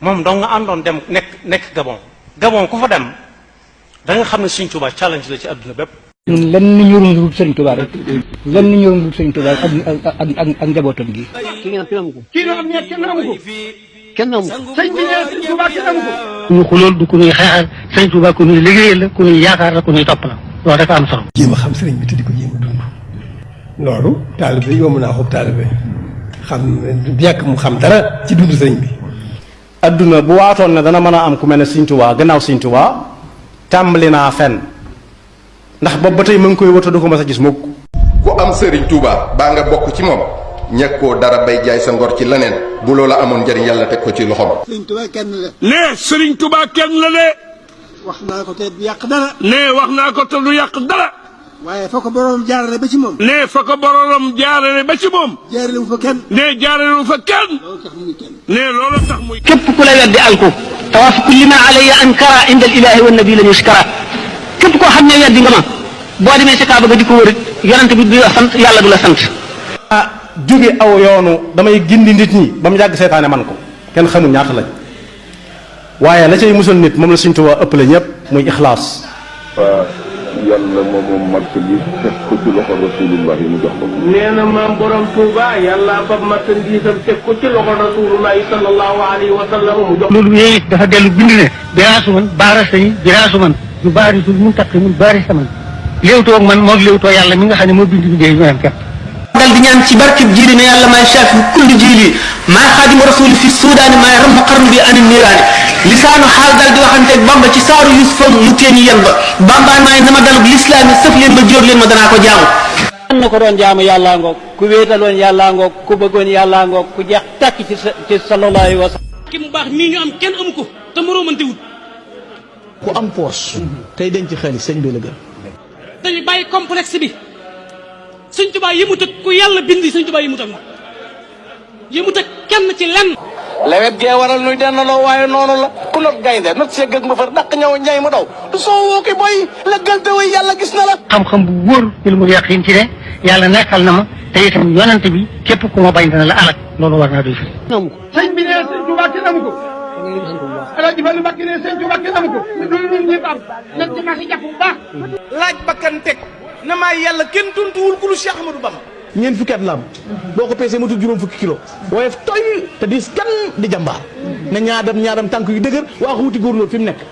moom dong nga àndoon dem nekk nekk Gabon Gabon ku fa dem da nga xam ne Sëñ Tuubaa challenge la ci àdduna bépp ñun lenn ñorul dul Sëñ Tuubaa rek lenn ñorul dul Sëñ Tuubaa ak ak ak ak njabootam gi ki ngeen am kenn amu ko kii doon am ñett kenn amu ko kenn amu ko sëñ bi nee sëñ Tuubaa kenn amu ko ñu xulool du ku ñuy xeexal Sëñ Tuubaa ku ñuy liggéeyal la ku ñuy yaakaar la ku ñuy topp la loolu dafa am solo jéem a xam sëriñ bi te di ko jéem a dund loolu taalibe yomb naa xub taalibe xam ñàkk mu xam dara ci dund sëñ bi adduna bu waatoon ne dana mën a am ku mel ne Sëñ Tuubaa gannaaw Sëñ Tuubaa tàmbali naa fenn ndax boobu ba tey ma ngi koy wata du ko mas a gis mukk ku am sëriñ Touba baa nga bokk ci moom ñàkkoo dara bay jaay sa ngor ci leneen bu loola amoon njëriñ yàlla teg ko ci loxoom. Sëriñ Tuubaa kenn la. ne Sëriñ Tuubaa kenn la de wax naa ko te du yàq dara. nee wax naa ko te du yàq dara. waaye fa ko borom jaarale ba ci moom. nee fa ko borom jaarale ba ci moom. jaarale wu fa kenn. nee jaarale wu fa kenn. nee loolu tax muy. képp ku la weddi alku. tawaaf kulli ma alayya ankara inda al ilahi wa nabi la ñu sikara képp koo xam ne weddi nga ma boo demee sa kaaba ga di ko wër yonent bi du la sant yàlla du la sant. ah jóge aw yoonu damay gindi nit ñi ba mu yàgg seytaane man ko kenn xamul ñaata lañ. waaye la cay musal nit moom la Sëñ Tuubaa ëppale ñëpp muy ixlaas waaw yàlla moom moom marché bi teg ko ci loxo rasulullah yi mu jox ko. nee na maam borom Touba yàlla fab marchandisam teg ko ci loxo rasulullah sallallahu alayhi wa sallam mu jox. loolu yooyu dafa dellu bind ne biraasu man baarasa yi biraasu man du baarisul mun taqi mun baarisa man léewtoo ak man moog léewtoo yàlla mi nga xam ne moo bind liggéey bi maanaam képp dal di ñaan ci barkib jiili ne yàlla maay shaafi kulli jiili maay xaadimu rasuli fi suudaani maay ramm xarnu bi ani niiraani lisaanu xaal dal di waxanteeg bamba ci saaru yusufa mu teeni yan ba bamba maay nama dalub lislaam yi sëf leen ba jóor leen ma danaa ko jaamu am na ko doon jaamu yàllaa ngoog ku wéetaloon yàllaa ngoog ku bëggoon yàllaa ngoog ku jeex tàkk ci sa ci sallallahu alayhi wa sallam ki mu baax mii ñu am kenn amu ko te moroomante wut ku am poos tey denc xaalis sëñ bi la gën dañu bàyyi complexe bi suñ tubaab yi mu tëg ku yàlla bind suñ tubaab yi mu tëg moom yi mu tëg kenn ci lenn lewet gee waral nuy dennaloo waaye noonu la ku not gaynde not see gëg ma far daq ñaw ñay ma daw du soo woo ki boy la gëlte way yàlla gis na la xam-xam bu wóor ci lu mu yàqin ci ne yàlla nekkal na ma te itam yonante bi képp ku ma bañ dana la alak loolu war naa doy fi sëñ bi nee sëñ Tuubaa kenn amu ko alaaji Fallu Mbàkke nee sëñ Tuubaa kenn amu ko lu ñun ñëpp am nañ ci marché jàpp bu baax laaj bakkan teg na maa yàlla kenn tuntuwul ku lu Cheikh Ahmadou Bamba ñeent fukki at la am boo ko peesee matul juróom fukki kilo waaye toy te diis kan di jàmbaar na ñaadam ñaadam tànk yu dëgër waa ko wuti góorlóor fi mu nekk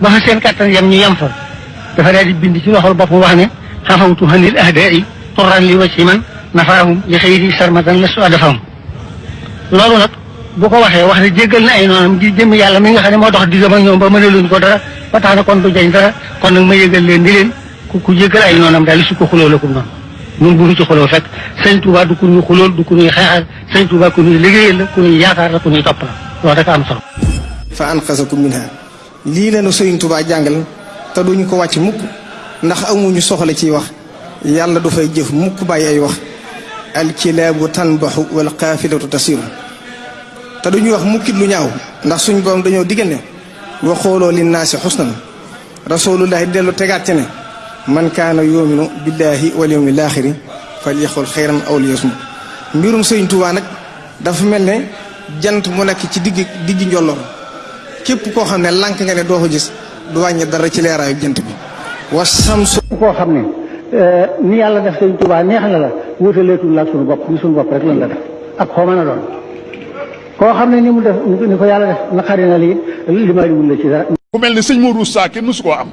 ba fa seen kàttan yam ñu yam fa dafa daal di bind ci loxol bopp wax ne xafawtu hanil ahdaai turran li wacci man nafaahum li xëyri sarmatan lastu adafahum loolu nag bu ko waxee wax ne jéggal na ay noonam ngir jëm yàlla mi nga xam ne moo dox diggam ak ñoom ba mënaluñ ko dara ba tax na kon du jañ dara kon nag ma yëgal leen ni leen ku ku jéggal ay noonam daal su ko xuloo la ko noonu ñun bu ñu ci xuloo fekk sëñ Touba du ku ñuy xulool du ku ñuy xeexal sëñ Touba ku ñuy liggéeyal la ku ñuy yaakaar la ku ñuy topp la loolu rek am solo. fa anqasakum minha lii la nu Sëriñ Tuubaa jàngal te duñu ko wàcc mukk ndax amuñu soxla ciy wax yàlla du fay jëf mukk bàyyi ay wax alkilaabu tanbaxu wal qaafilatu tasiru te duñu wax mukkit lu ñaaw ndax suñu borom dañoo diggante wa xooloo li naasi xusnan rasulullahi dellu tegaat ci ne man kaana yuminu billahi wal yawmil axiri fal yaxul xayran aw liyasmut mbirum Sëriñ Tuubaa nag dafa mel ne jant mu nekk ci digg digg njolloor képp koo xam ne lànk nga ne doo ko gis du wàññi dara ci leeraayu jant bi wa samsu koo xam ne ni yàlla def sëñ Tuubaa neex na la wutaleetul la ak suñu bopp ni suñu bopp rek lan la def ak xoo mën a doon koo xam ne ni mu def ni ko yàlla def naqari na lii li ma wul la ci dara ku mel ne sëñ Modou Sa kenn mësu koo am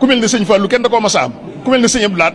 ku mel ne sëñ Fallou kenn da koo mas a am ku mel ne sëñ Abdou Lahad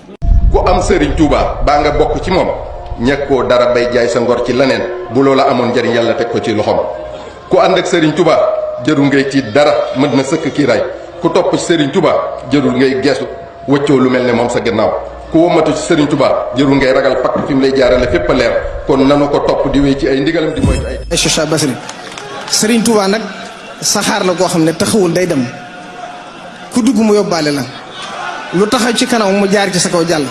ku am sëriñ Touba baa nga bokk ci moom ñàkkoo dara bay jaay sa ngor ci leneen bu loola amoon njariñ yàlla teg ko ci loxoom ku ànd ak sëriñ Touba jërul ngay tiit dara mën na sëkk kii ray ku topp ci sëriñ Touba jërul ngay geesu wëccoo lu mel ne moom sa gannaaw ku womatu ci sëriñ Touba jërul ngay ragal pakk fi mu lay jaarale fépp a leer kon nanu ko topp di wéy ci ay ndigalam di moytu ay. Cheikh Basri sëriñ Touba nag saxaar la koo xam ne taxawul day dem. ku dugg mu yóbbaale la lu taxaw ci kanam mu jaar ci sa kaw jàll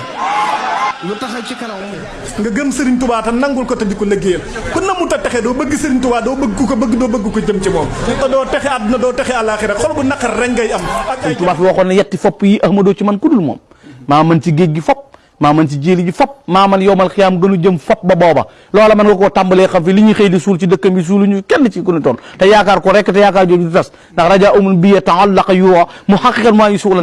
lu taxaw ci kanam mu nga gëm Serigne Touba te nangul ko te di ko liggéeyal ku namu ta texe doo bëgg Serigne Touba doo bëgg ku ko bëgg doo bëgg ko jëm ci moom te doo texe àdduna doo texe àllaaxira xol bu naqar rek ngay am ak ay Serigne Touba fi waxoon ne yetti fopp yi Ahmadou ci man ku dul moom maa mën ci géej gi fopp maa man ci jéeli ji fop maa man yowmal xiyaam gënu jëm fop ba booba loola mën nga koo tàmbalee xam fi li ñuy xëy di suul ci dëkkam bi suuluñu kenn ci ku ñu toon te yaakaar ko rek te yaakaar jooju du tas ndax raja umul biye taallaqa yuwa mu xaqiqat maa yu suulan